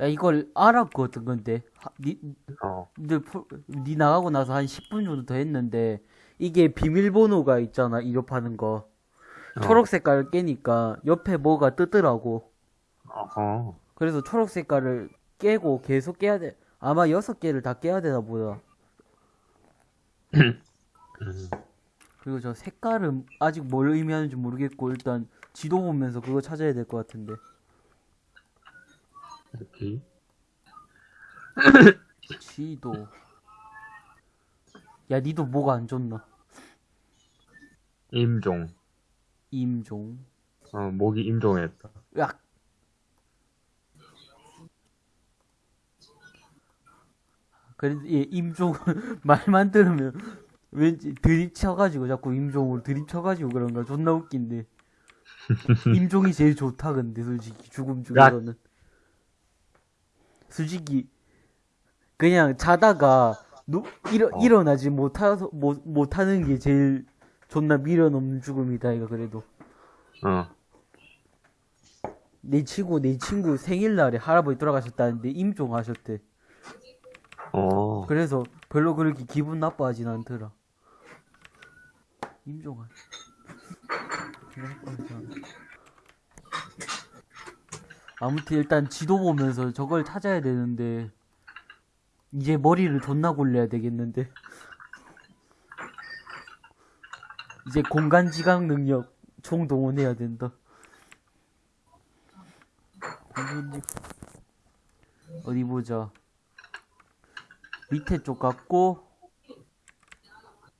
야 이걸 알았거든 근데 하, 니, 어. 니, 니 나가고 나서 한 10분 정도 더 했는데 이게 비밀번호가 있잖아 이rop하는 거 어. 초록 색깔을 깨니까 옆에 뭐가 뜨더라고 어허. 그래서 초록 색깔을 깨고 계속 깨야 돼 아마 여섯 개를 다 깨야 되나 보다 음. 그리고 저 색깔은 아직 뭘 의미하는지 모르겠고 일단 지도 보면서 그거 찾아야 될 것 같은데 이렇게. 지도. 야 니도 뭐가 안 좋나? 임종. 임종. 어, 목이 임종했다. 야. 그래도 얘 임종 말만 들으면 왠지 드립 쳐가지고 자꾸 임종으로 드립 쳐가지고 그런가 존나 웃긴데. 임종이 제일 좋다 근데 솔직히. 죽음 중에서는 솔직히 그냥 자다가 누, 일어, 어. 일어나지 못하서 못, 못하는 게 제일 존나 미련 없는 죽음이다 이거 그래도 어. 내 친구 내 친구 생일날에 할아버지 돌아가셨다는데 임종하셨대 어. 그래서 별로 그렇게 기분 나빠하진 않더라. 임종아. 기분 나빠하지 않아. 아무튼 일단 지도 보면서 저걸 찾아야 되는데 이제 머리를 존나 굴려야 되겠는데 이제 공간 지각 능력 총동원해야 된다. 어디 보자. 밑에 쪽 같고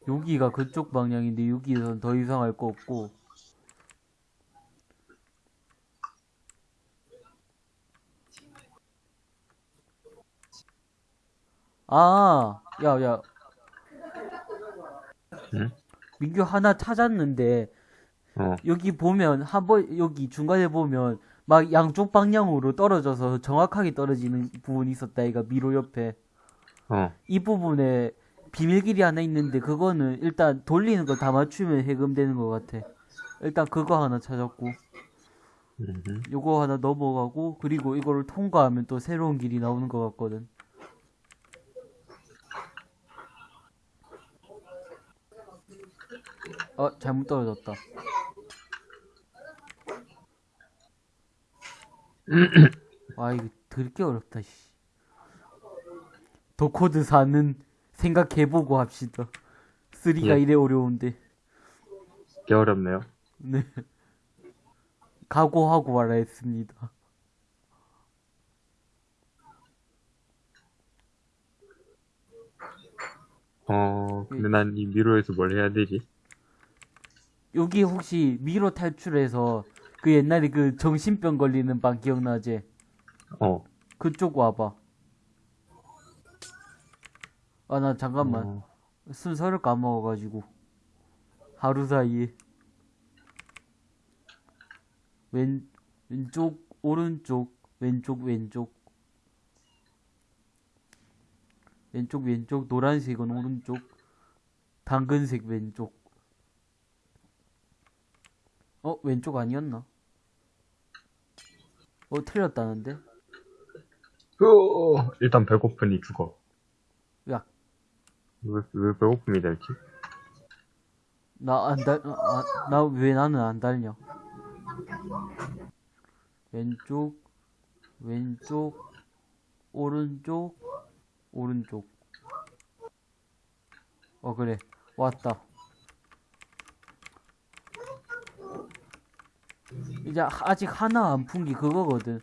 여기가 그쪽 방향인데 여기선 더 이상 할 거 없고 아, 야, 야. 응? 민규 하나 찾았는데 어. 여기 보면 한 번 여기 중간에 보면 막 양쪽 방향으로 떨어져서 정확하게 떨어지는 부분이 있었다. 이가 미로 옆에. 어. 이 부분에 비밀길이 하나 있는데 그거는 일단 돌리는 거다 맞추면 해금되는 것 같아. 일단 그거 하나 찾았고 음. 요거 하나 넘어가고 그리고 이거를 통과하면 또 새로운 길이 나오는 것 같거든. 어 잘못 떨어졌다. 와 이거 들게 어렵다 씨. 도코드 4는 생각해보고 합시다. 3가 예. 이래 어려운데. 꽤 어렵네요. 네. 각오하고 말아 했습니다. 어, 근데 난 이 미로에서 뭘 해야 되지? 여기 혹시 미로 탈출해서 그 옛날에 그 정신병 걸리는 방 기억나지? 어. 그쪽 와봐. 아, 나 잠깐만. 어. 순서를 까먹어가지고. 하루 사이에. 왼, 왼쪽, 오른쪽, 왼쪽, 왼쪽. 왼쪽, 왼쪽, 노란색은 오른쪽, 당근색 왼쪽. 어, 왼쪽 아니었나? 어, 틀렸다는데? 으어, 일단 배고프니 죽어. 야, 왜, 왜 배고픔이 될지? 나 안 달, 아, 나왜 나는 안 달냐? 왼쪽, 왼쪽, 오른쪽, 오른쪽. 어, 그래. 왔다. 이제 하- 아직 하나 안 푼 게 그거거든.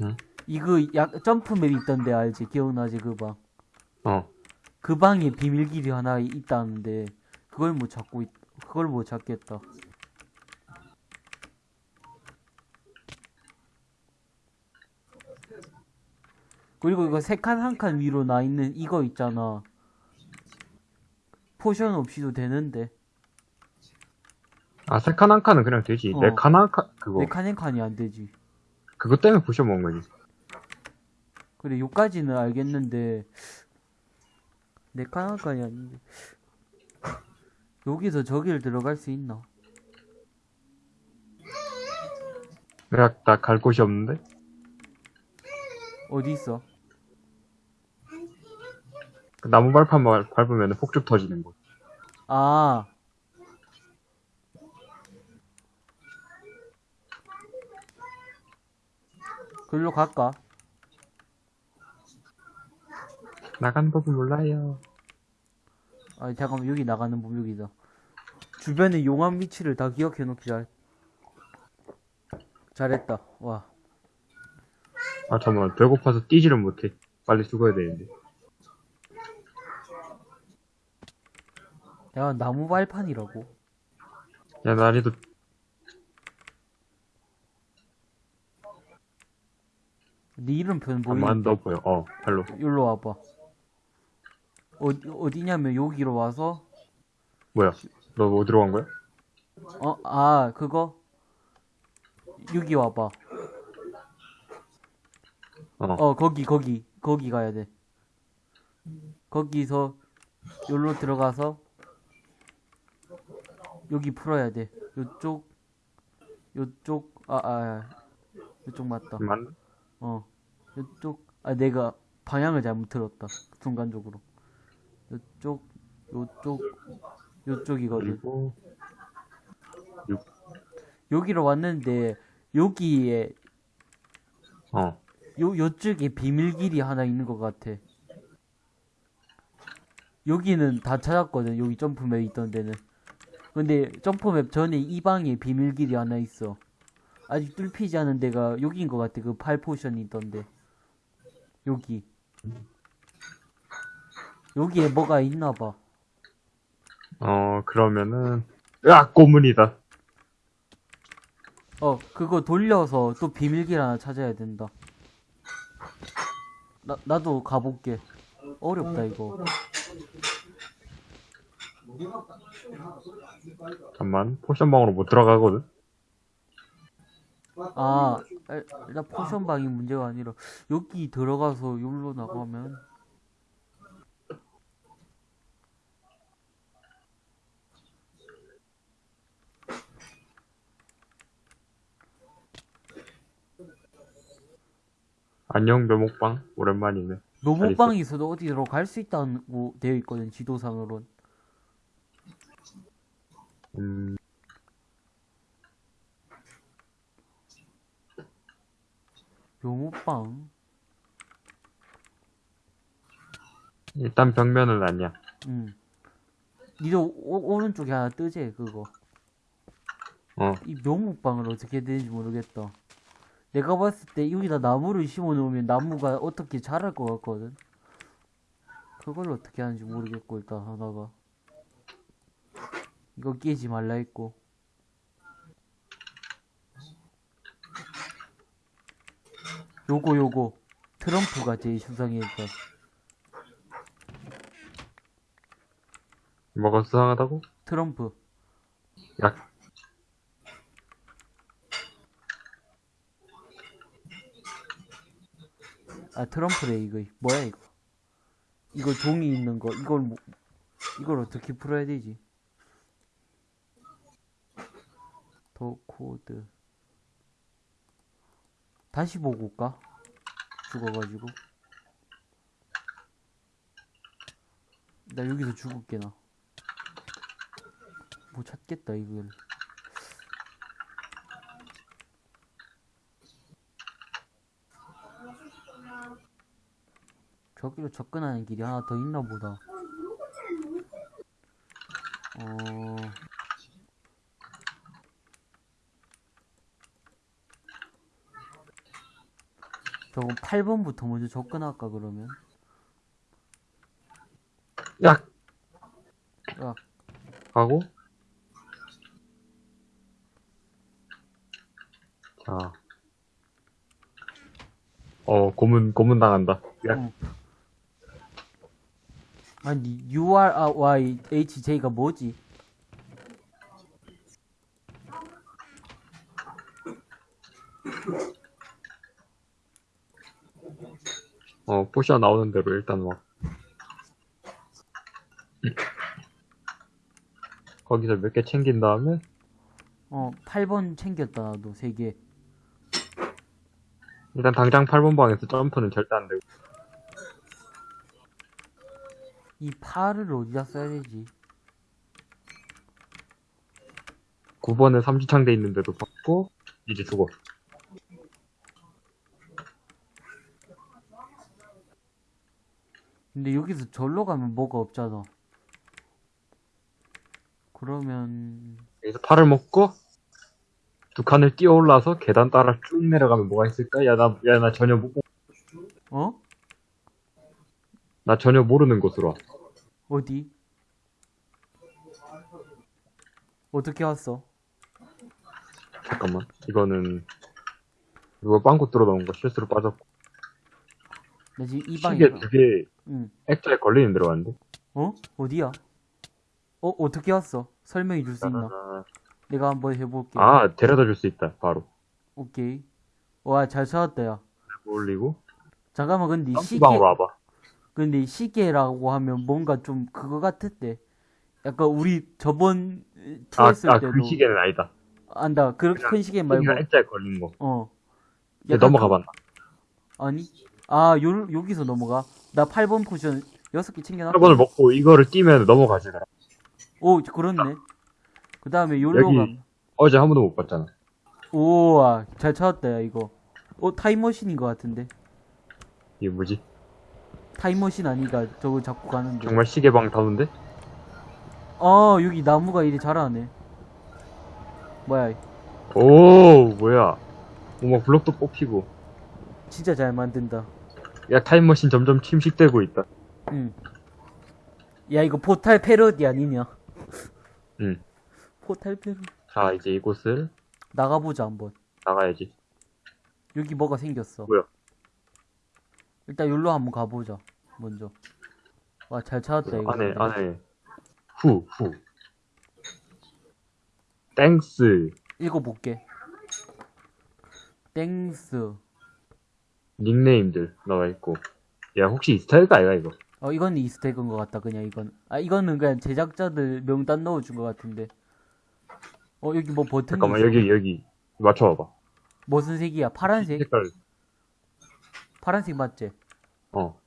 응? 이거 약 점프맵 있던데 알지? 기억나지 그 방? 어. 그 방에 비밀길이 하나 있다는데 그걸 못 찾고 있, 그걸 못 찾겠다. 그리고 이거 세 칸 한 칸 위로 나 있는 이거 있잖아. potion 없이도 되는데 아, 세칸 한 칸은 그냥 되지. 어. 네칸 한 칸, 그거. 네칸한 칸이 안 되지. 그것 때문에 부셔 먹은 거지. 그래 요까지는 알겠는데 네칸 한 칸이 아닌데 여기서 저기를 들어갈 수 있나? 내가 나 갈 곳이 없는데? 어디 있어? 그 나무 발판만 밟으면 폭죽 터지는 곳. 아. 글로 갈까? 나가는 법은 몰라요. 아, 잠깐만, 여기 나가는 법 여기다. 주변의 용암 위치를 다 기억해 놓기 잘. 잘했다. 와. 아, 잠깐만. 배고파서 뛰지를 못해. 빨리 죽어야 되는데. 야, 나무 발판이라고. 야, 난이도 네 이름표는 한번 보이는데. 더 보여. 어, 발로. 여기로 와봐. 어디, 어디냐면 여기로 와서, 뭐야? 너 어디로 간 거야? 어, 아, 그거? 여기 와봐. 어. 어, 거기, 거기, 거기 가야 돼. 거기서, 여기로 들어가서, 여기 풀어야 돼. 요쪽, 요쪽, 아, 아, 요쪽 맞다. 만 어, 요쪽, 아, 내가 방향을 잘못 들었다. 순간적으로. 요쪽, 요쪽이거든. 그리고 여기로 왔는데, 여기에, 어. 요, 요쪽에 비밀길이 하나 있는 것 같아. 여기는 다 찾았거든, 여기 점프map 있던 데는. 근데 점프map 전에 이 방에 비밀길이 하나 있어. 아직 뚫히지 않은 데가 여기인 것 같아, 그팔 포션이 있던데. 여기. 여기에 뭐가 있나 봐. 어, 그러면은 으악, 고문이다. 어, 그거 돌려서 또 비밀길 하나 찾아야 된다. 나, 나도 가볼게. 어렵다, 이거. 잠만. potion방으로 못 들어가거든. 아, 일- 일단 potion 방이 문제가 아니라, 여기 들어가서 여기로 나가면, 안녕 묘목방. 오랜만이네. 로봇방이 있어도 어디로 갈 수 있다고 되어 있거든, 지도상으론. 음, 로봇방? 일단 벽면은 아니야. 응. 니도 오, 오른쪽에 하나 뜨지, 그거. 어. 이 묘목방을 어떻게 되는지 모르겠다. 내가 봤을 때 여기다 나무를 심어 놓으면 나무가 어떻게 자랄 것 같거든. 그걸 어떻게 하는지 모르겠고 일단 하나가 이거 깨지 말라 했고 요거 요거. 트럼프가 제일 수상했다. 뭐가 수상하다고? 트럼프. 약. 아 트럼프래 이거. 뭐야 이거? 이거 종이 있는 거. 이걸 뭐 이걸 어떻게 풀어야 되지? 더 코드 다시 보고 올까 죽어가지고 나 여기서 죽을게 나못 찾겠다 이걸 저기로 접근하는 길이 하나 더 있나 보다. 어. 저거 8번부터 먼저 접근할까, 그러면? 약. 야, 하고. 자. 어, 고문, 고문 당한다. 약. 어. 아니, URYHJ가 뭐지? 어, potion 나오는 대로 일단 막. 거기서 몇 개 챙긴 다음에, 어, 8번 챙겼다, 나도, 3개. 일단 당장 8번 방에서 점프는 절대 안 되고. 이 팔을 어디다 써야 되지? 9번에 삼지창대 있는데도 받고, 이제 죽어. 근데 여기서 절로 가면 뭐가 없잖아. 그러면 여기서 팔을 먹고, 두 칸을 뛰어 올라서 계단 따라 쭉 내려가면 뭐가 있을까? 야, 나, 야, 나 전혀 못, 어? 나 전혀 모르는 곳으로 와. 어디? 어떻게 왔어? 잠깐만. 이거는, 누가 빵꾸 뚫어 놓은 거 실수로 빠졌고. 나 지금 이 방에 시계 응. 액자에 걸리는 데로 왔는데? 어? 어디야? 어 어떻게 왔어? 설명해 줄 수 있나? 내가 한번 해볼게. 아, 데려다 줄 수 있다, 바로. 오케이. 와 잘 찾았다 야. 올리고, 잠깐만 근데 시계 점프방으로 와봐. 근데 시계라고 하면 뭔가 좀 그거 같았대. 약간 우리 저번 two 아, 했을 아, 때도 그 시계는 아니다. 안다. 그렇게 큰 시계 말고 액자에 걸린 거. 어. 넘어가 그- 봤나? 아니. 아, 요 여기서 넘어가. 나 8번 potion 6개 챙겨 놨 8번을 먹고 이거를 뛰면 넘어가지더라. 오, 그렇네. 그 다음에 요로 여기- 가. 어제 한 번도 못 봤잖아. 우와, 잘 찾았다 야 이거. 어, 타임머신인 것 같은데. 이게 뭐지? 타임머신 아니가 저거 자꾸 가는데. 정말 시계방 다운데? 아, 여기 나무가 이리 자라네. 뭐야, 오, 뭐야. 뭔가 블록도 뽑히고. 진짜 잘 만든다. 야, 타임머신 점점 침식되고 있다. 응. 야, 이거 포탈 패러디 아니냐? 응. 포탈 패러디. 자, 이제 이곳을 나가보자, 한번. 나가야지. 여기 뭐가 생겼어. 뭐야? 일단 여기로 한번 가보자. 먼저. 와, 잘 찾았다, 이거. 안에, 안에. 후, 후. thanks. 읽어볼게. thanks. 닉네임들 나와 있고. 야, 혹시 Easter egg 아이가, 이거? 어, 이건 Easter egg인 것 같다, 그냥 이건. 아, 이거는 그냥 제작자들 명단 넣어준 것 같은데. 어, 여기 뭐 버튼이 잠깐만, 있어. 여기, 여기. 맞춰봐봐. 무슨 색이야? 파란색? 색깔. 파란색 맞지? 어.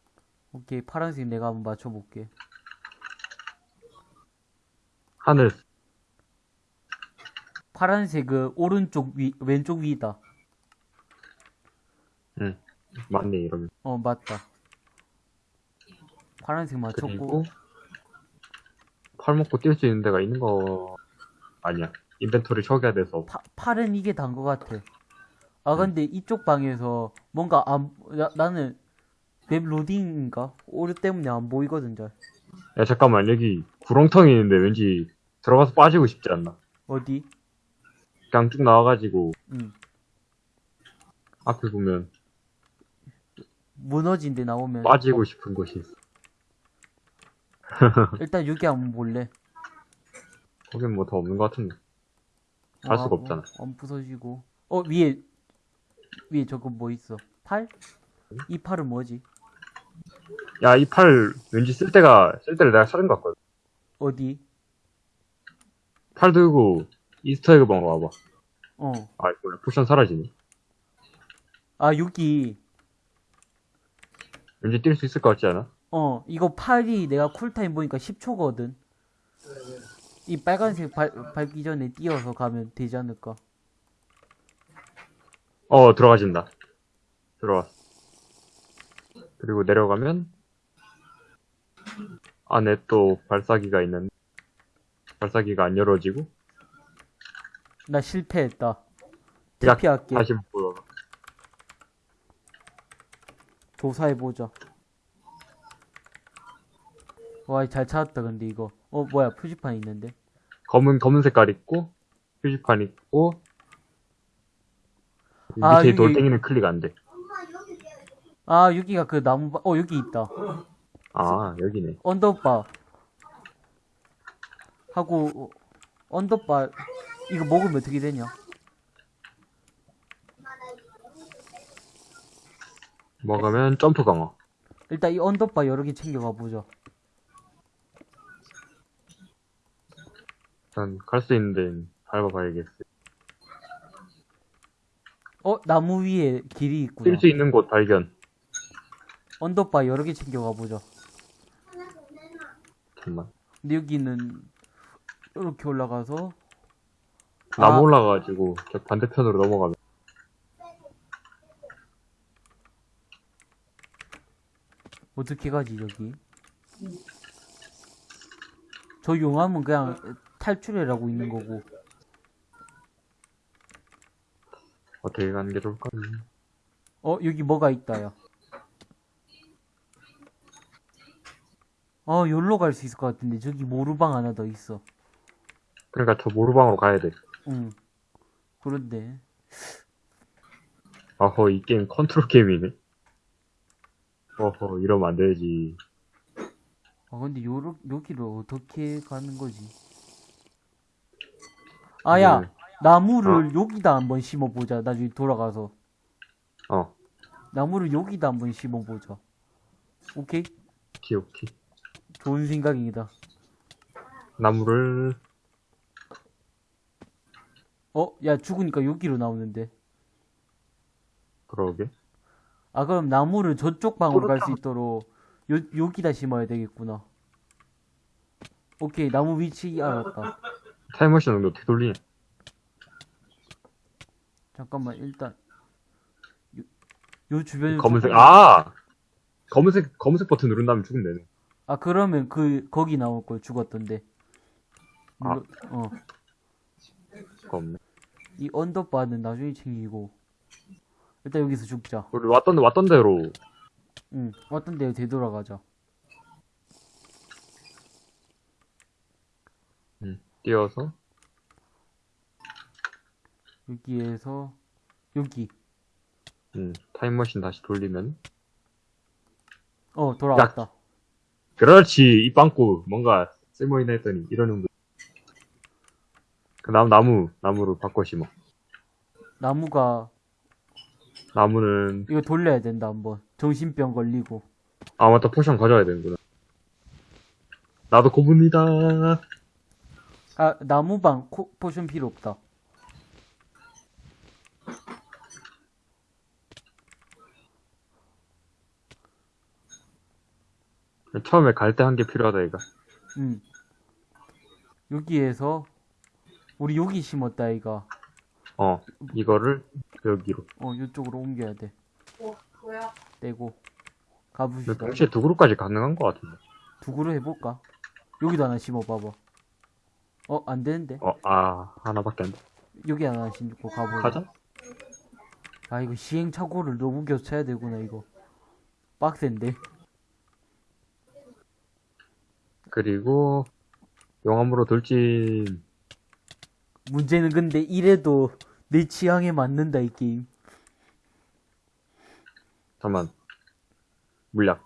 오케이, 파란색 내가 한번 맞춰볼게. 하늘. 파란색 그 오른쪽 위, 왼쪽 위다. 응. 맞네, 이러면. 어, 맞다. 파란색 맞췄고. 팔 먹고 뛸 수 있는 데가 있는 거 아니야. inventory 초기화 돼서 파, 팔은 이게 단 것 같아. 아, 음. 근데 이쪽 방에서 뭔가 안, 나, 나는 map 로딩인가? 오류 때문에 안 보이거든, 잘. 야 잠깐만 여기 구렁텅이 있는데 왠지 들어가서 빠지고 싶지 않나? 어디? 그냥 쭉 나와가지고 응. 앞에 보면 무너진 데 나오면. 빠지고 싶은 곳이 있어. 일단 여기 한번 볼래. 거긴 뭐 더 없는 것 같은데. 갈 수가 없잖아. 어, 안 부서지고. 어, 위에, 위에 저거 뭐 있어? 팔? 이 팔은 뭐지? 야 이 팔 왠지 쓸 데가 쓸 데를 내가 찾은 것 같거든. 어디? 팔 들고 Easter egg 방으로 와봐. 어. 아 뭐야 쿠션 사라지네. 아, 여기. 왠지 뛸 수 있을 것 같지 않아? 어, 이거 팔이 내가 cool time 보니까 10초거든. 이 빨간색 발, 밟기 전에 뛰어서 가면 되지 않을까? 어 들어가진다. 들어왔어. 그리고 내려가면 안에 또 발사기가 있는데 발사기가 안 열어지고 나 실패했다. 야, 대피할게. 다시 보여. 조사해보자. 와, 잘 찾았다, 근데 이거. 어, 뭐야, 표지판 있는데? 검은 검은 색깔 있고 표지판 있고 아, 밑에 여기- 돌덩이는 클릭 안 돼. 아, 여기가 그 나무, 바- 어, 여기 있다. 아 여기네. 언더바. 하고, 어, 언더바, 이거 먹으면 어떻게 되냐? 먹으면 점프 강화. 일단 이 언더바 여러 개 챙겨가 보자. 일단 갈 수 있는 데는 밟아봐야겠어. 어, 나무 위에 길이 있구나. 뛸 수 있는 곳 발견. 언더바 여러 개 챙겨가 보자. 잠깐만. 근데 여기는 이렇게 올라가서 나무 아. 올라가가지고 저 반대편으로 넘어가면 어떻게 가지 저기? 저 용암은 그냥 탈출해라고 있는 거고. 어떻게 가는 게 좋을까? 어, 여기 뭐가 있다, 야. 어, 여기로 갈 수 있을 것 같은데, 저기 모루방 하나 더 있어. 그러니까 저 모르방으로 가야 돼. 응. 그런데, 어허, 이 게임 컨트롤 게임이네. 어허, 이러면 안 되지. 아, 근데 요로, 여기로 어떻게 가는 거지? 아, 야, 네. 나무를 여기다 한번 심어보자, 나중에 돌아가서. 어, 나무를 여기다 한번 심어보자. 오케이? 오케이, 오케이. 좋은 생각이다. 나무를, 어, 야, 죽으니까 여기로 나오는데. 그러게. 아, 그럼 나무를 저쪽 방으로 갈수 그렇다. 있도록 요, 여기다 심어야 되겠구나. 오케이, 나무 위치 알았다. 타임머신 근데 어떻게 돌리냐? 잠깐만, 일단. 요, 요 주변에. 검은색, 아! 검은색, 검은색 버튼 누른 다음에 죽으면 되네. 아, 그러면 그, 거기 나올 걸 죽었던데. 아. 어. 없네. 이 언더바는 나중에 챙기고. 일단 여기서 죽자. 우리 왔던, 왔던 대로, 응, 왔던 데로 되돌아가자. 뛰어서, 여기에서, 여기. 음, 타임머신 다시 돌리면. 어, 돌아왔다. 그렇지, 이 빵꾸, 뭔가 쓸모있나 했더니, 이러는 거. 그 나무, 나무, 나무로 바꿔 심어. 나무가, 나무는, 이거 돌려야 된다, 한번. 정신병 걸리고. 아, 맞다, 포션 가져와야 되는구나. 나도 고문이다. 아, 나무방 코, 포션 필요 없다. 처음에 갈 때 한 개 필요하다, 이가. 음. 여기에서, 우리 여기 심었다, 이가. 어, 이거를 여기로. 어, 이쪽으로 옮겨야 돼. 어, 뭐야? 떼고. 가봅시다. 동시에 두 그룹까지 가능한 것 같은데. 두 그루 해볼까? 여기도 하나 심어봐봐. 어, 안 되는데? 어, 아, 하나밖에 안 돼. 여기 하나 심고 가보자. 가자. 아, 이거 시행착오를 너무 교차해야 되구나, 이거. 빡센데? 그리고, 용암으로 돌진. 문제는 근데 이래도 내 취향에 맞는다, 이 게임. 잠깐만. 물약.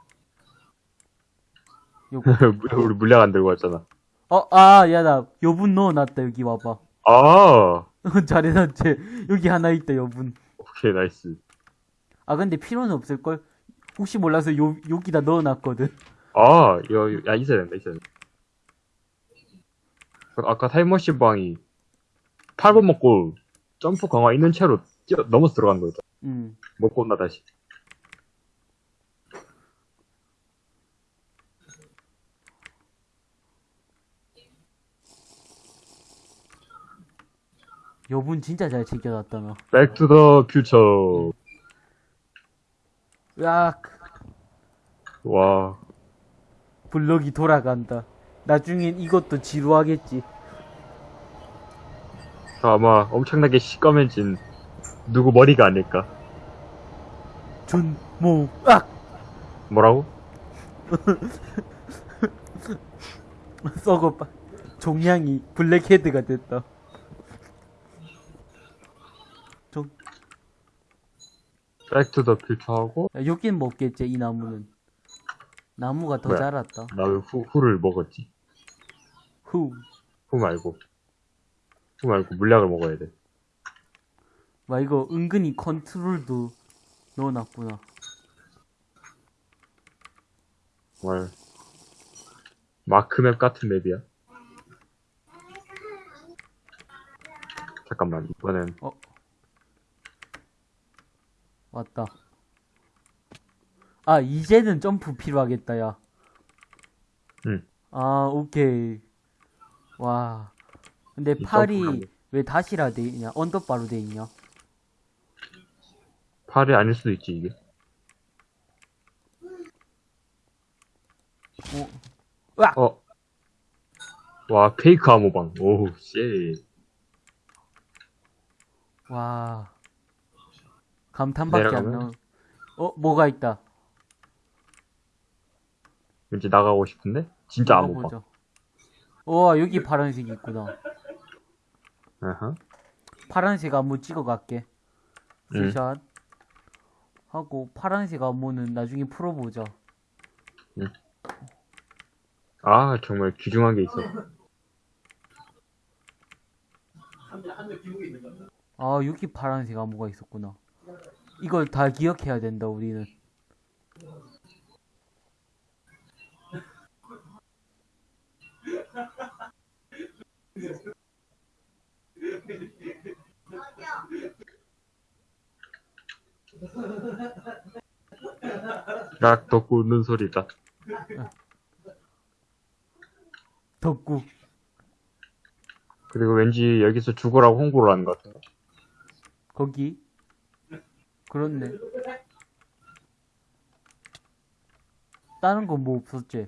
요거. 우리 물약 안 들고 왔잖아. 어, 아, 야, 나 여분 넣어놨다, 여기 와봐. 아! 잘해놨지. 여기 하나 있다, 여분. 오케이, nice. 아, 근데 필요는 없을걸? 혹시 몰라서 요, 여기다 넣어놨거든. 아, 여, 야, 있어야 된다, 있어야 된다. 그 아까 타임머신 방이 8번 먹고 점프 강화 있는 채로 뛰어, 넘어서 들어간 거였다. 음. 먹고 온다, 다시. 여분 진짜 잘 챙겨놨다, 너. Back to the future. 으악, 와, 블럭이 돌아간다. 나중엔 이것도 지루하겠지. 저 아마 엄청나게 시꺼매진 누구 머리가 아닐까. 모, 으악! 뭐라고? 썩어, 빠. 종양이 블랙헤드가 됐다. 종, Back to the future 하고, 야, 여긴 먹겠지, 이 나무는. 나무가 더 뭐야? 자랐다. 나 왜 후, 후를 먹었지? 후. 후 말고. 후 말고 물약을 먹어야 돼. 와, 이거 은근히 컨트롤도 넣어놨구나. 정말. 마크맵 같은 맵이야. 잠깐만, 이번엔. 어. 왔다. 아, 이제는 점프 필요하겠다, 야. 응. 아, 오케이. 와. 근데 이 팔이 왜 다시라 돼 있냐? 언더바로 돼 있냐? 팔이 아닐 수도 있지, 이게. 어. 으악! 어. 와, 페이크 암호방. 오우, 씨. 와. 감탄밖에 안 내려가면? 나와. 어, 뭐가 있다. 왠지 나가고 싶은데? 진짜 암호방. 우와, 여기 파란색이 있구나. 파란색 안무 찍어갈게. 응. 스샷. 하고, 파란색 안무는 나중에 풀어보자. 아, 정말 귀중한 게 있어. 아, 여기 파란색 안무가 있었구나. 이걸 다 기억해야 된다, 우리는. 락 덮고 웃는 소리다. 덕구. 그리고 왠지 여기서 죽으라고 홍보를 하는 것 같아. 거기. 그렇네. 다른 건 뭐 없었지?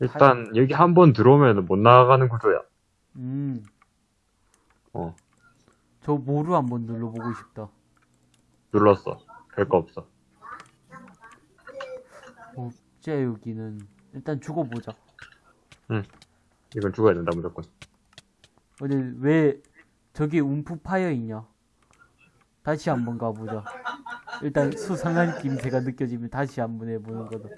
일단, 여기 한 번 들어오면 못 나가는 구조야. 음. 어. 저 모루 한번 눌러보고 싶다. 눌렀어. 별 거 없어. 제 여기는 일단 죽어보자. 이건 죽어야 된다, 무조건. 근데 왜 저기 움프 파여 있냐? 다시 한번 가보자. 일단 수상한 김새가 느껴지면 다시 한번 해보는 거다.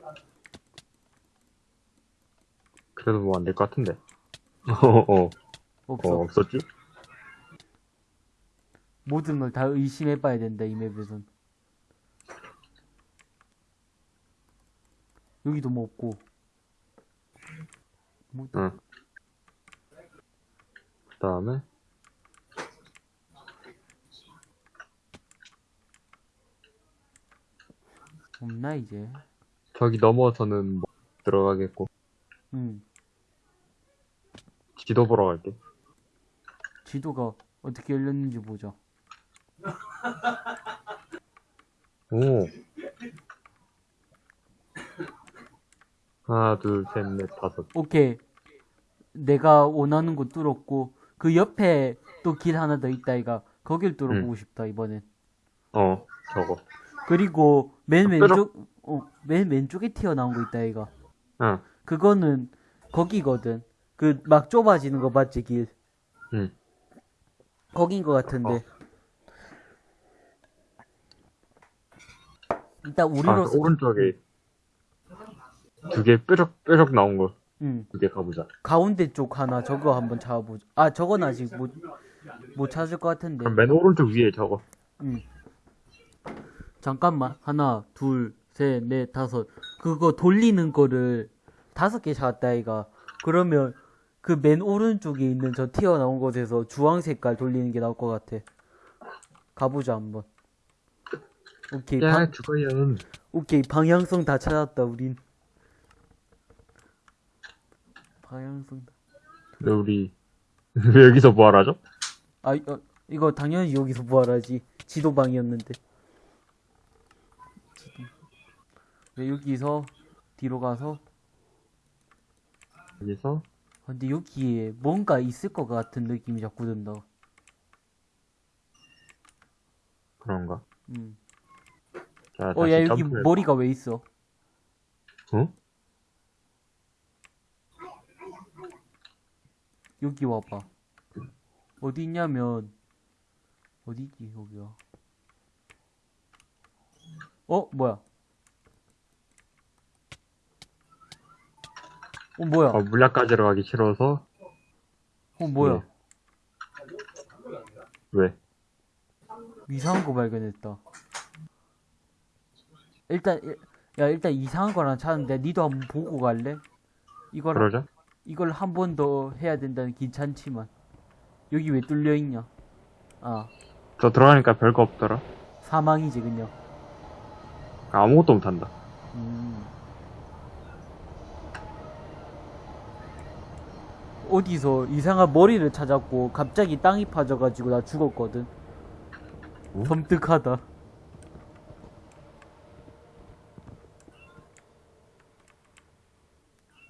그래도 뭐 안 될 것 같은데. 어, 어, 어, 없어. 없었지? 모든 걸 다 의심해봐야 된다 이 맵에선. 여기도 뭐 없고. 뭐 응. 그 다음에, 없나 이제? 저기 넘어서는 뭐 들어가겠고, 응. 지도 보러 갈게. 지도가 어떻게 열렸는지 보자. 오. 하나, 둘, 셋, 넷, 다섯. 오케이. 내가 원하는 곳 뚫었고 그 옆에 또 길 하나 더 있다 이가 거길 뚫어보고 싶다 이번엔. 어, 저거. 그리고 맨 아, 왼쪽 어, 맨 왼쪽에 튀어나온 거 있다 이가. 응, 그거는 거기거든. 그 막 좁아지는 거 맞지 길. 응. 거긴 거 같은데. 어. 일단 아, 우리로서 그 오른쪽에 두 개 뾰족, 뾰족 나온 거. 응. 두 개 가보자. 가운데 쪽 하나 저거 한번 잡아보자. 아 저건 아직 못 못 찾을 것 같은데. 그럼 맨 오른쪽 위에 저거. 응. 잠깐만. 하나, 둘, 셋, 넷, 다섯. 그거 돌리는 거를 다섯 개 잡았다, 이가. 그러면 그 맨 오른쪽에 있는 저 튀어나온 곳에서 주황 색깔 돌리는 게 나올 것 같아. 가보자, 한번. 오케이, 야, 방, 죽어요. 오케이, 방향성 다 찾았다, 우린. 방향성 다. 근데 우리, 왜 여기서 뭐하라죠? 아, 어, 이거 당연히 여기서 뭐하라지. 지도방이었는데. 지도. 네, 여기서 뒤로 가서 여기서, 아, 근데 여기에 뭔가 있을 것 같은 느낌이 자꾸 든다. 그런가. 음. 자, 어, 야, 여기 점프해. 머리가 왜 있어? 어? 여기 와봐. 어디 있냐면, 어디지, 여기가. 어, 뭐야? 어, 뭐야? 어, 물약 가지러 가기 싫어서, 어, 뭐야? 네. 왜? 이상한 거 발견했다. 일단, 일- 야, 일단 이상한 거랑 찾는데, 니도 한번 보고 갈래? 이걸, 그러자? 이걸 한 번 더 해야 된다는 괜찮지만. 여기 왜 뚫려 있냐? 아, 더 들어가니까 별거 없더라. 사망이지 그냥. 아무것도 못한다. 음. 어디서 이상한 머리를 찾았고 갑자기 땅이 파져가지고 나 죽었거든. 어? 섬뜩하다.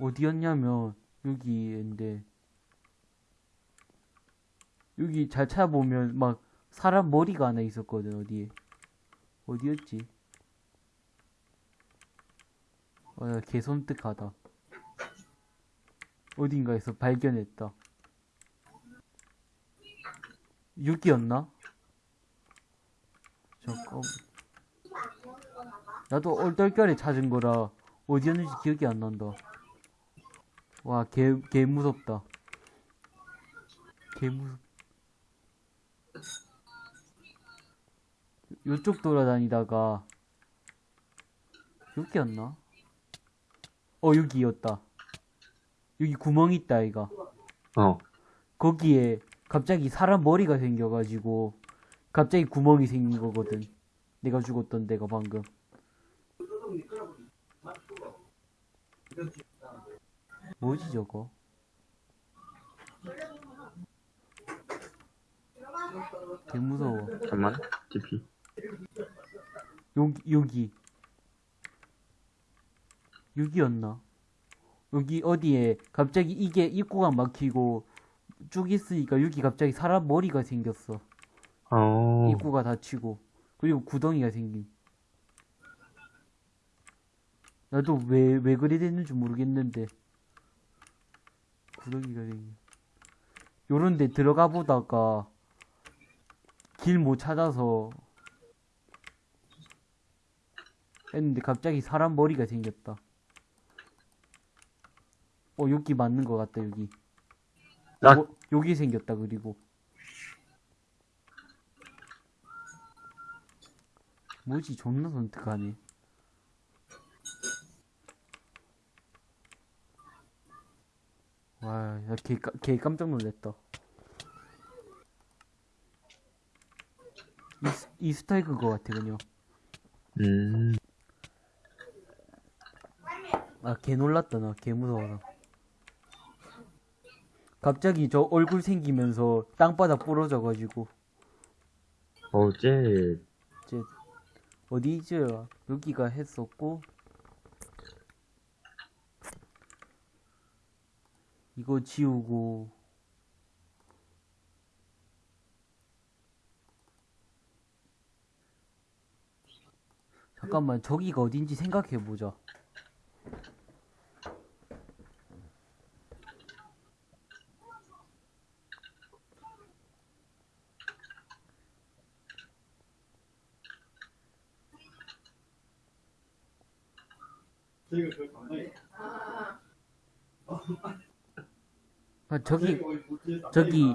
어디였냐면 여기인데 여기 잘 찾아보면 막 사람 머리가 하나 있었거든 어디에 어디였지? 어, 야, 개 섬뜩하다. 어딘가에서 발견했다. 여기였나? 잠깐. 나도 얼떨결에 찾은 거라 어디였는지 기억이 안 난다. 와, 개, 개 무섭다. 개 무섭. 요쪽 돌아다니다가 여기였나? 어 여기였다. 여기 구멍 있다 이가. 어. 거기에 갑자기 사람 머리가 생겨가지고 갑자기 구멍이 생긴 거거든. 내가 죽었던 데가 방금. 뭐지 저거? 개 무서워. 잠깐만. TP. 여기 여기 여기였나? 여기 어디에 갑자기 이게 입구가 막히고 쭉 있으니까 여기 갑자기 사람 머리가 생겼어. 어. 입구가 닫히고 그리고 구덩이가 생김. 나도 왜 왜 그리 됐는지 모르겠는데 구덩이가 생김. 요런데 들어가 보다가 길 못 찾아서 했는데 갑자기 사람 머리가 생겼다. 어 여기 맞는 것 같다 여기. 나- 요, 여기 생겼다 그리고. 뭐지 존나 선택하네. 와, 나개 개 깜짝 놀랐다. 이, 스- 이 스타일 그거 같아 그냥. 음. 아, 개 놀랐다, 나. 개 무서워서. 갑자기 저 얼굴 생기면서 땅바닥 부러져가지고. 어제 이제, 어디지? 여기가 했었고. 이거 지우고. 잠깐만, 저기가 어딘지 생각해보자. 저기, 저기,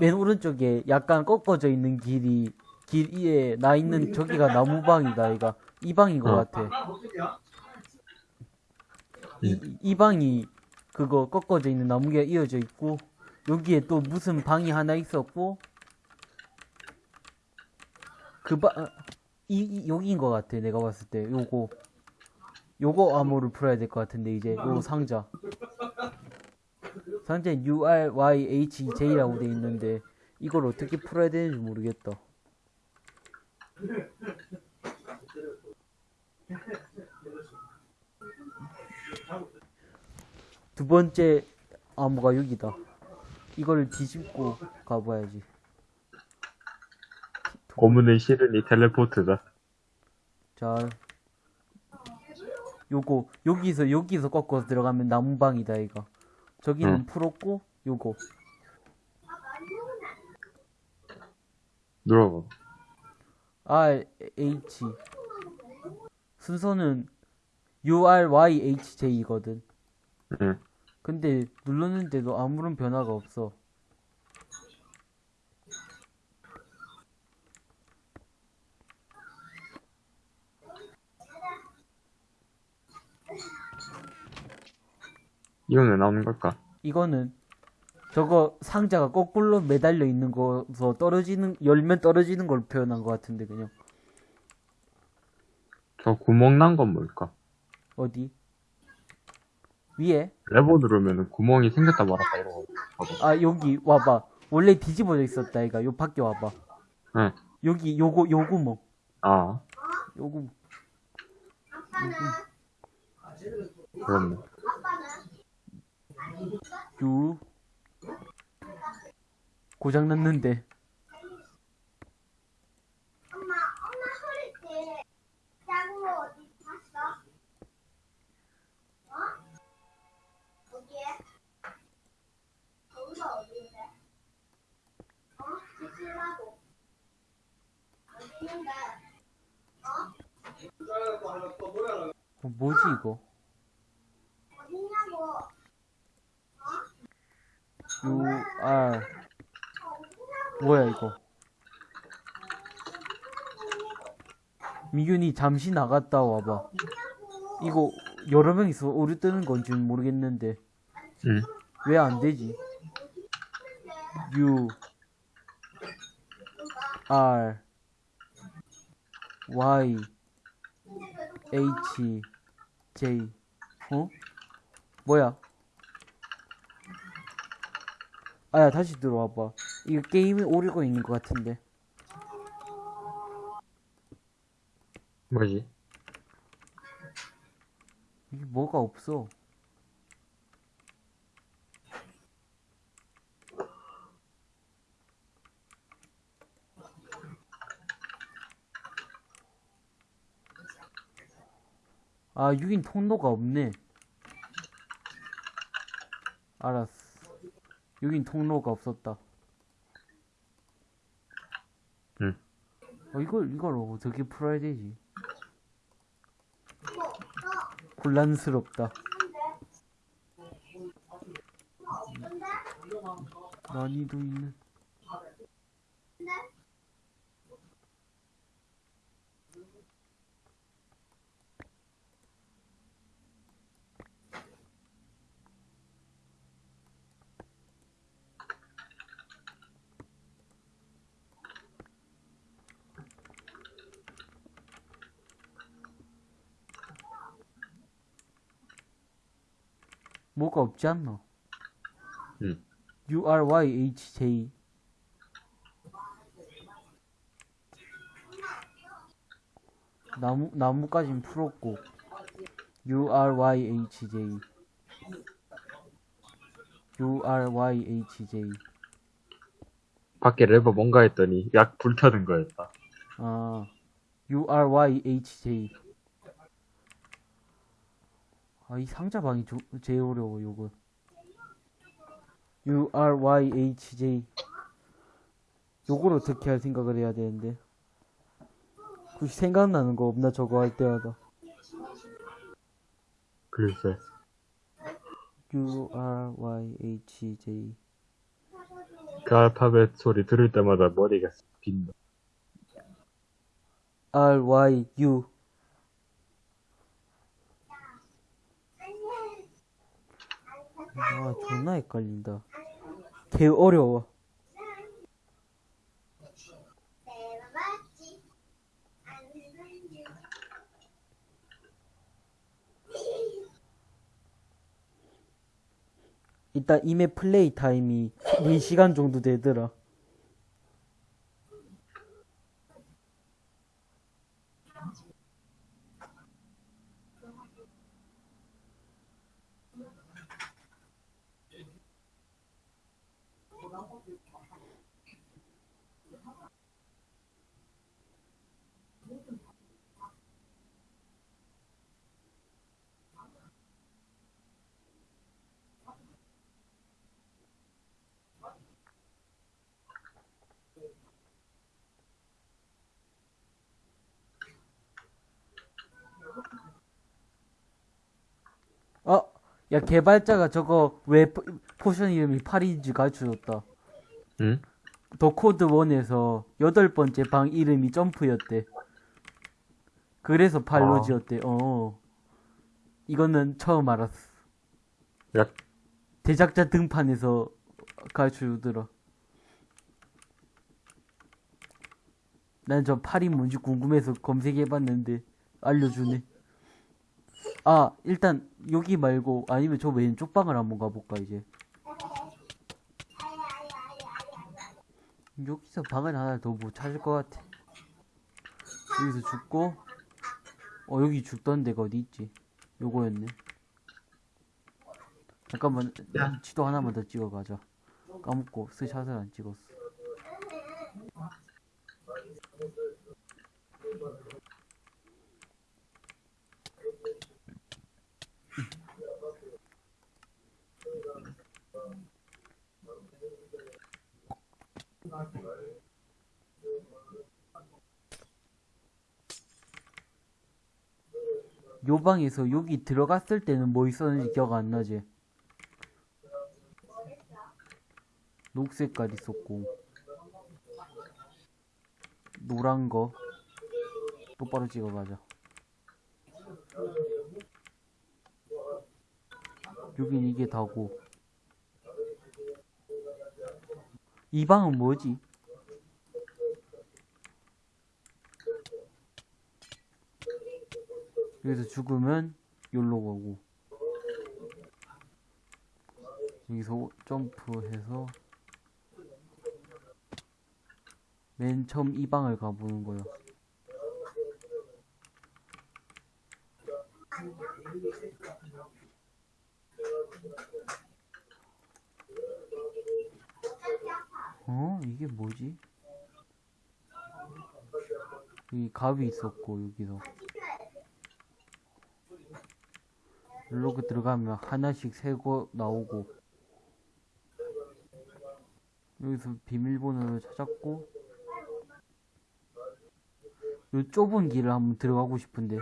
맨 오른쪽에 약간 꺾어져 있는 길이, 길 위에 나 있는 저기가 나무방이다, 이가. 이 방인 것 어. 같아. 이, 이 방이 그거 꺾어져 있는 나무가 이어져 있고, 여기에 또 무슨 방이 하나 있었고, 그 방, 아, 이, 이 여기인 것 같아, 내가 봤을 때. 요거. 요거 암호를 풀어야 될 것 같은데, 이제. 요 상자. 상자에 URYHJ라고 돼 있는데, 이걸 어떻게 풀어야 되는지 모르겠다. 두 번째 암호가 여기다. 이걸 뒤집고 가봐야지. 고문의 시른이 텔레포트다. 자, 요거 여기서 여기서 꺾어서 들어가면 나무방이다 이거. 저기는 응. 풀었고 요거 눌러봐. R H 순서는 U R Y H J이거든. 응. 근데 눌렀는데도 아무런 변화가 없어. 이건 왜 나오는 걸까? 이거는 저거 상자가 거꾸로 매달려 있는 거서 떨어지는 열면 떨어지는 걸 표현한 것 같은데 그냥 저 구멍 난 건 뭘까? 어디 위에 레버 누르면은 구멍이 생겼다 말았다 이러고. 봐봐. 아 여기 와봐 원래 뒤집어져 있었다 이가 요 밖에 와봐 응. 여기 요거 요 구멍 아, 요 구멍 그렇네. 요 고장 났는데 엄마, 엄마 소리 때거 어디 봤어? 어? 어디에? 거기가 어디인데? 어? 지질라고. 어디 있는데? 어, 뭐지 이거 어디냐고? UR 뭐야 이거 미균이 잠시 나갔다 와봐 이거 여러 명이서 오류 뜨는 건지 모르겠는데 응. 왜 안 되지 U R Y H J 어? 뭐야? 아야 다시 들어와봐. 이거 게임이 오류가 있는 것 같은데. 뭐지? 이게 뭐가 없어? 아 6인 통로가 없네. 알았어 6인 통로가 없었다. 응. 어, 이걸 이걸 어떻게 풀어야 되지? 곤란스럽다. 난이도 있는 뭐가 없지 않나? 응. U R Y H J 나무 나무까진 풀었고 U R Y H J U R Y H J 밖에 레버 뭔가 했더니 약 불타는 거였다. 아 U R Y H J 아 이 상자 방이 조, 제일 어려워 요거. U R Y H J. 요걸 어떻게 할 생각을 해야 되는데? 혹시 생각나는 거 없나 저거 할 때마다? 글쎄. U R Y H J. 그 알파벳 소리 들을 때마다 머리가 빈다. R Y U 아 존나 헷갈린다 개 어려워. 일단 이메 플레이 타임이 4시간 정도 되더라 어? 야 개발자가 저거 왜 포- potion 이름이 8인지 가르쳐줬다 응? The Code 1에서 여덟 번째 방 이름이 점프였대 그래서 발로 아. 지었대 어 이거는 처음 알았어 약, 제작자 등판해서 가르쳐 주더라. 난 저 팔이 뭔지 궁금해서 검색해봤는데 알려주네. 아 일단 여기 말고 아니면 저 왼쪽 방을 한번 가볼까 이제. 여기서 방을 하나 더못 찾을 것 같아. 여기서 죽고, 어, 여기 죽던 데가 어디 있지? 요거였네. 잠깐만, 야. 지도 하나만 더 찍어가자. 까먹고 스샷을 안 찍었어. 요 방에서 여기 들어갔을 때는 뭐 있었는지 기억 안 나지? 녹색깔 있었고. 노란 거. 똑바로 찍어가자. 여긴 이게 다고 이 방은 뭐지? 여기서 죽으면 여기로 가고 여기서 점프해서 맨 처음 이 방을 가보는 거야 어? 이게 뭐지? 여기 갑이 있었고 여기서 이렇게 들어가면 하나씩 세고 나오고 여기서 비밀번호를 찾았고 요 좁은 길을 한번 들어가고 싶은데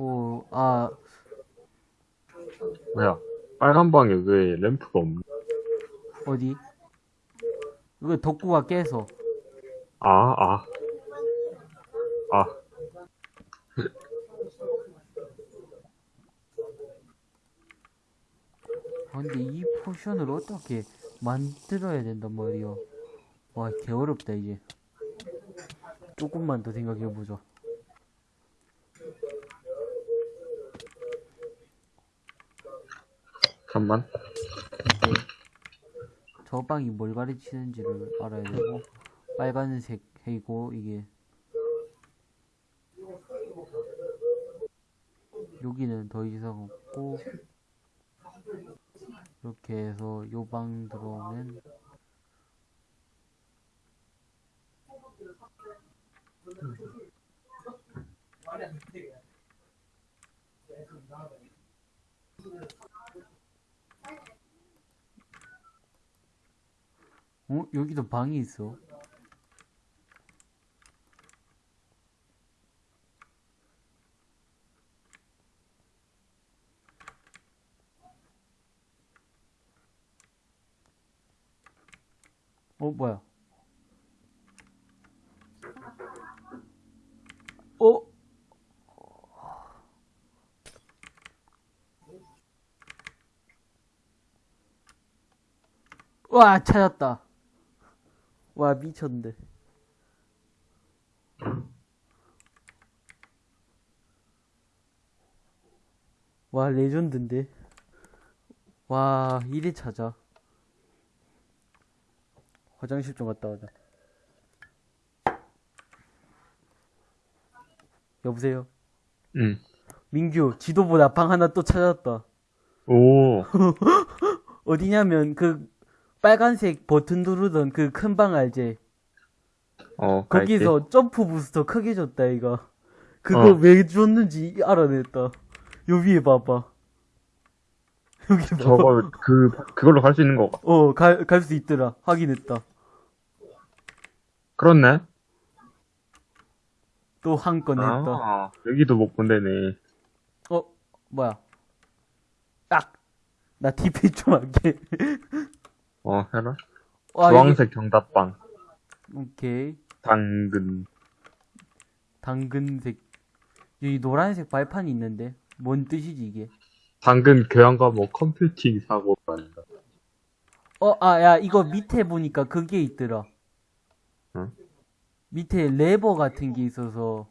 오, 아, 뭐야? 빨간 방에 왜 램프가 없니? 어디? 이거 덕구가 깨서 아, 아. 아, 아, 근데 이 potion을 어떻게 만들어야 된단 말이야. 와, 개 어렵다, 이제. 조금만 더 생각해보자. 잠만. 저 방이 뭘 가르치는지를 알아야 되고, 빨간색 해고, 이게. 여기는 더 이상 없고, 이렇게 해서 요 방 들어오면, 어? 여기도 방이 있어. 어, 뭐야? 어? 와, 찾았다. 와, 미쳤네. 와, 레전드인데. 와, 이래 찾아. 화장실 좀 갔다 오자. 여보세요? 응. 민규, 지도보다 방 하나 또 찾았다. 오, 어디냐면, 그, 빨간색 버튼 누르던 그 큰 방 알지? 어. 거기서 점프 부스터 크게 줬다, 이거. 그거 어. 왜 줬는지 알아냈다. 요 위에 봐봐. 여기 봐봐. 저걸, 그, 그걸로 갈 수 있는 거. 어, 갈, 갈 수 있더라. 확인했다. 그렇네? 또 한 건 했다. 아, 여기도 못 본대네. 어, 뭐야. 딱! 나 TP 좀 할게. 어, 해라. 와, 주황색 정답방. 오케이. 당근. 당근색. 여기 노란색 발판이 있는데. 뭔 뜻이지, 이게? 당근 교양과 뭐 컴퓨팅 사고라는가. 어, 아, 야, 이거 밑에 보니까 그게 있더라. 응? 밑에 레버 같은 게 있어서,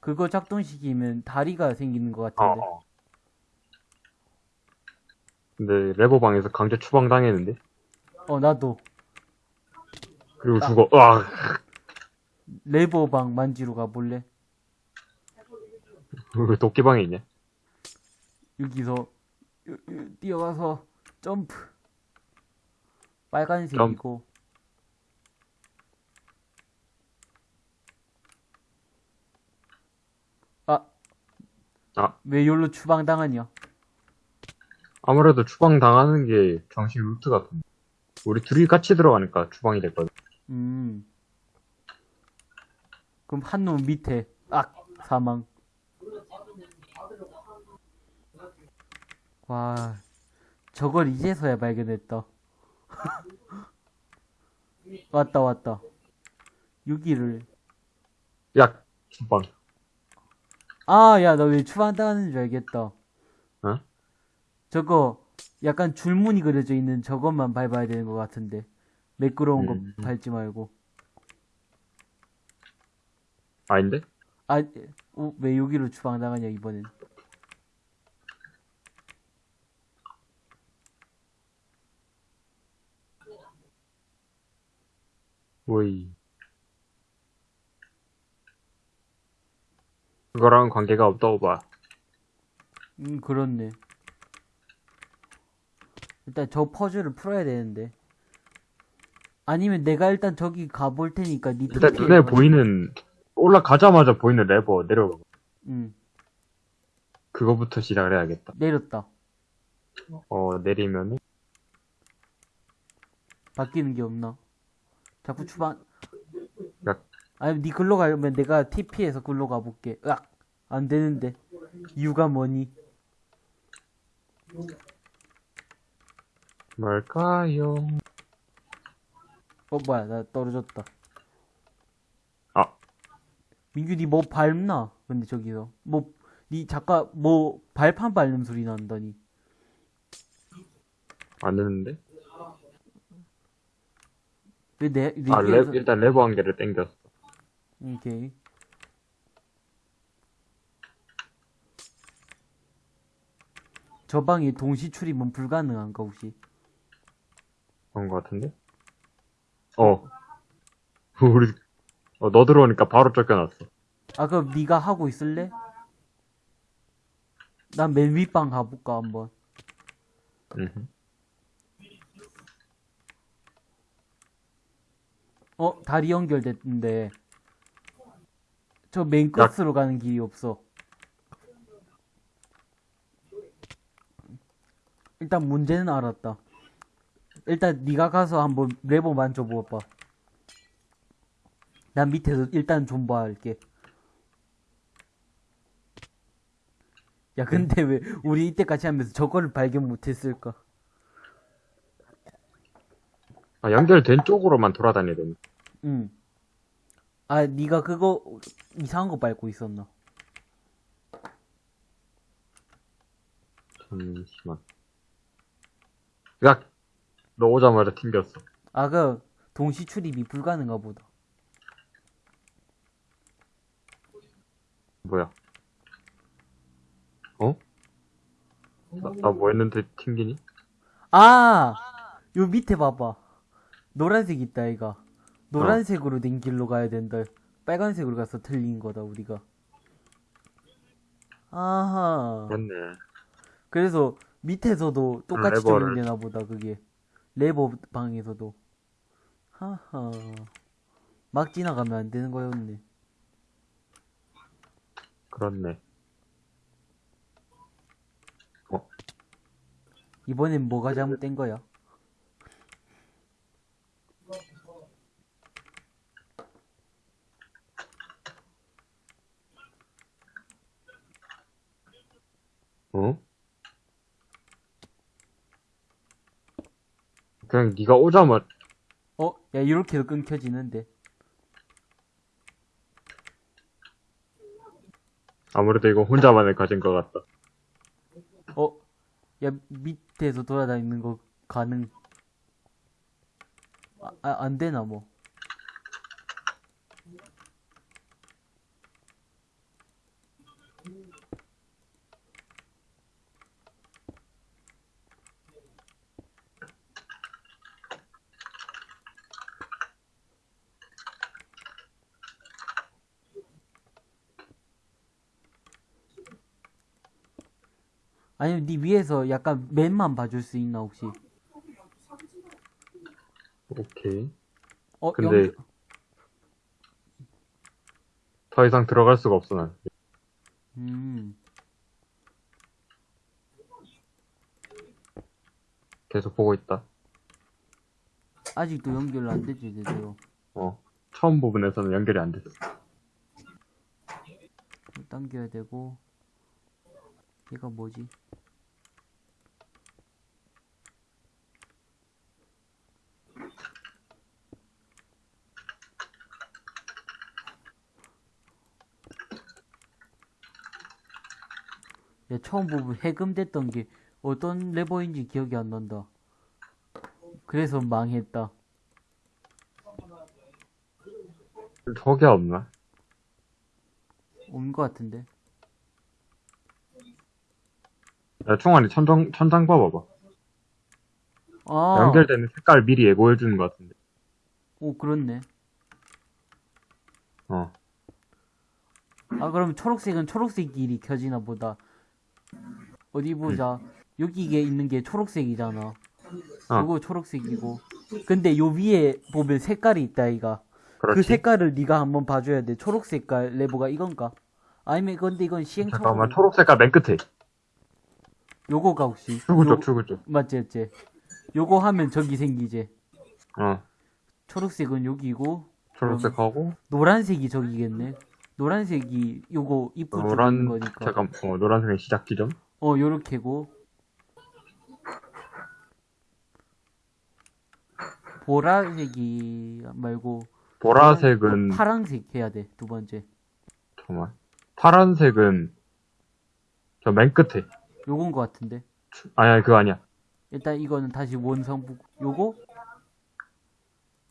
그거 작동시키면 다리가 생기는 것 어, 같은데. 어. 근데 레버방에서 강제 추방당했는데? 어, 나도. 그리고 죽어. 으악! 레버방 만지러 가볼래? 왜 도끼방에 있냐? 여기서, 요- 요- 뛰어가서, 점프. 빨간색이고. 아. 아. 왜 여기로 추방당하냐? 아무래도 추방 당하는 게 정식 루트 같은데. 우리 둘이 같이 들어가니까 추방이 됐거든. 음. 그럼 한 놈 밑에, 악! 사망. 와, 저걸 이제서야 발견했다. 왔다, 왔다. 여기를. 야, 추방. 아, 야, 너 왜 추방 당하는 줄 알겠다. 어? 저거, 약간 줄무늬 그려져 있는 저것만 밟아야 되는 것 같은데. 매끄러운 음. 거 밟지 말고. 아닌데? 아, 어, 왜 여기로 추방당하냐, 이번엔. 오이. 그거랑 관계가 없다고 봐. 음, 그렇네. 일단 저 퍼즐을 풀어야 되는데. 아니면 내가 일단 저기 가볼 테니까 니 일단 에 눈에 가- 보이는, 올라가자마자 보이는 레버 내려가. 응, 그거부터 시작을 해야겠다. 내렸다. 어, 내리면은, 바뀌는 게 없나? 자꾸 추방. 야. 아니, 니 글로 가려면 내가 TP에서 글로 가볼게. 으악! 안 되는데. 이유가 뭐니? 뭘까요? 어, 뭐야, 나 떨어졌다. 아. 민규, 니뭐 밟나? 근데 저기서. 뭐, 니 잠깐, 뭐, 발판 밟는 소리 난다니. 안 되는데? 왜 내, 내 아, 레, 일단 레버 한 개를 땡겼어. 오케이. 저 방에 동시 출입은 불가능한가 혹시? 그런 거 같은데? 어. 우리, 어, 너 들어오니까 바로 쫓겨났어. 아 그럼 네가 하고 있을래? 난 맨 윗방 가볼까 한번. 음. 어 다리 연결됐는데 저 맨 끝으로 가는 길이 없어. 일단 문제는 알았다. 일단 네가 가서 한번 레버 만져봐봐. 난 밑에서 일단 존버할게. 야 근데 왜 우리 이때까지 하면서 저거를 발견 못했을까? 아, 연결된 쪽으로만 돌아다녀야 되네. 응. 아 네가 그거 이상한 거 밟고 있었나? 잠시만. 야! 너 오자마자 튕겼어. 아 그 동시 출입이 불가능가 보다. 뭐야? 어? 나뭐 했는데 튕기니? 아! 요 밑에 봐봐. 노란색 있다, 이가. 노란색으로 된 길로 가야 된다. 빨간색으로 가서 틀린 거다, 우리가. 아하. 그렇네. 그래서 밑에서도 똑같이. 적용되나 보다, 그게. 레버 방에서도. 하하. 막 지나가면 안 되는 거였네. 그렇네. 이번엔 뭐가 잘못된 거야? 어? 그냥 네가 오자마자 어? 야, 이렇게도 끊겨지는데. 아무래도 이거 혼자만의 과제인 것 같다. 어? 야, 밑에서 돌아다니는 거 가능. 아, 아, 안 되나, 뭐. 아니면 네 위에서 약간 맨만 봐줄 수 있나 혹시? 오케이. 어, 근데 영- 더 이상 들어갈 수가 없어, 난. 음, 계속 보고 있다. 아직도 연결 안 되지 제대로. 어. 처음 부분에서는 연결이 안 됐어. 당겨야 되고. 얘가 뭐지? 처음 부분 해금됐던 게 어떤 레버인지 기억이 안 난다. 그래서 망했다. 저게 없나? 온것 같은데. 야, 총알이 천장, 천장 봐봐봐. 아, 연결되는 색깔 미리 예고해주는 것 같은데. 오, 그렇네. 어. 아, 그럼 초록색은 초록색 길이 켜지나 보다. 어디 보자. 여기에 있는 게 초록색이잖아. 어. 요거 초록색이고. 근데 요 위에 보면 색깔이 있다, 이가. 그 그렇지. 색깔을 네가 한번 봐줘야 돼. 초록 색깔 레버가 이건가? 아니면 근데 이건 시행착오. 잠깐만, 초록 색깔 맨 끝에. 요거가 혹시? 출구 요- 쪽, 출구 쪽. 맞지, 맞지. 요거 하면 저기 생기지. 어. 초록색은 여기고, 초록색하고, 노란색이 저기겠네. 노란색이 요거 입구 노란, 거니까. 잠깐, 어, 노란색의 시작 지점. 어, 요렇게고. 보라색이 말고 보라색은, 파란색 해야 돼. 두 번째. 잠깐만. 파란색은, 저 맨 끝에. 요건 거 같은데. 아니, 아니, 그거 아니야. 일단 이거는 다시 원성부 요거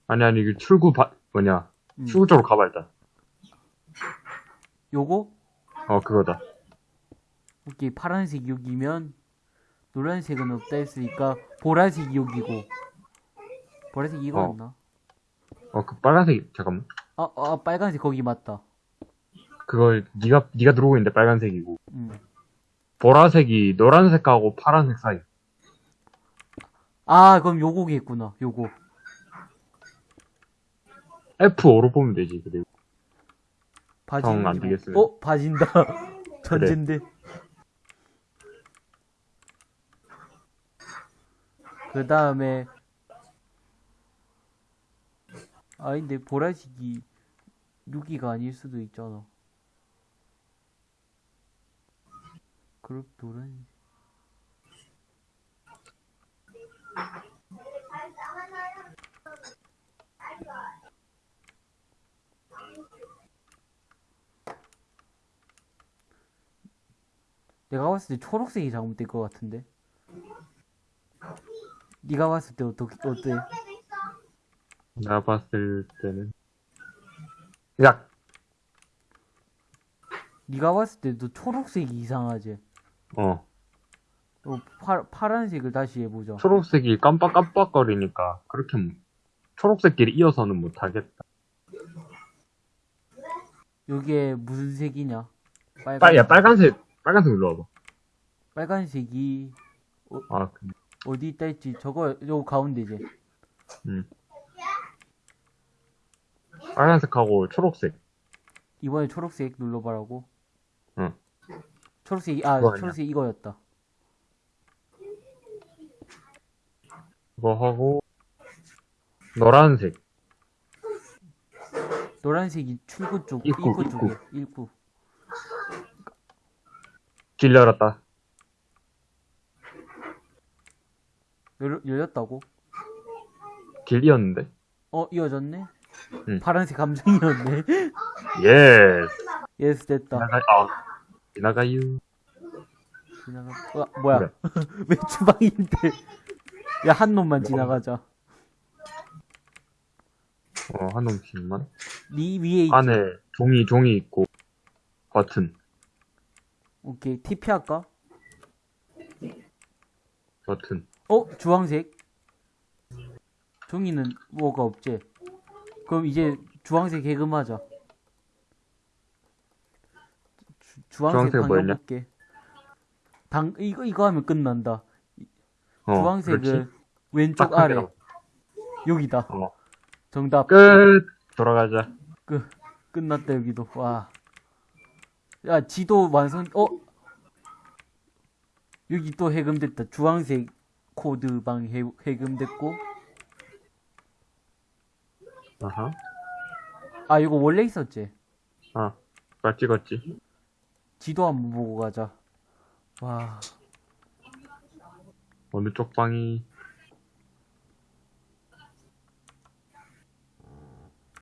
아니, 아니, 그 출구 바, 뭐냐. 음. 출구 쪽으로 가봐, 일단. 요거 어, 그거다. 오케이 파란색 여기면 노란색은 없다 했으니까 보라색 여기고 보라색 이거였나? 어, 그 빨간색, 잠깐만. 아, 아 빨간색 거기 맞다. 그걸, 니가, 니가 들어오고 있는데 빨간색이고. 음. 보라색이 노란색하고 파란색 사이. 아 그럼 요거겠구나. 요거 F5로 보면 되지, 그리고. 바지. 정안 되겠어요. 어 바진다. 전젠데. 그 다음에 아닌데 보라색이 6기가 아닐 수도 있잖아. 그럼 노란 내가 봤을 때 초록색이 잘못된 것 같은데. 네가 봤을 때 어떻게 어때? 내가 봤을 때는. 야, 네가 봤을 때도 초록색이 이상하지. 어. 어, 파, 파란색을 다시 해보자. 초록색이 깜빡깜빡거리니까, 그렇게, 뭐- 초록색끼리 이어서는 못하겠다. 여기에 무슨 색이냐? 빨간, 빨, 야, 빨간색, 빨간색 눌러봐. 빨간색이 아, 그- 어디 있다 했지? 저거 요 가운데지. 빨간색하고 초록색. 이번에 초록색 눌러봐라고. 응. 초록색이 아 그거 아니야. 초록색 이거였다. 그거 하고, 노란색. 노란색이 출구 쪽 입구, 입구, 입구. 쪽에 입구. 길 열었다. 열, 열렸다고? 길 이었는데. 어 이어졌네. 응. 파란색 감정이었네. Yes. Yes 됐다. 아, 지나가유. 지나가. 어, 뭐야? 그래. 왜 주방인데? 야, 한 놈만 지나가자. 어, 한 놈씩만. 니 위에 있지? 안에 종이, 종이 있고, 버튼, 오케이. TP 할까? 버튼. 어? 주황색? 종이는 뭐가 없지? 그럼 이제 주황색 해금하자. 주, 주황색 주황색 뭐였냐? 방향볼게. 당, 이거, 이거 하면 끝난다. 어, 주황색은 그렇지. 왼쪽 딱 아래. 여기다. 어. 정답. 끝! 돌아가자. 끝났다, 여기도. 와. 야, 지도 완성, 어? 여기 또 해금됐다. 주황색 코드방 해, 해금됐고. 아하. 아, 이거 원래 있었지? 아, 나 찍었지. 지도 한번 보고 가자. 와. 어느 쪽 방이,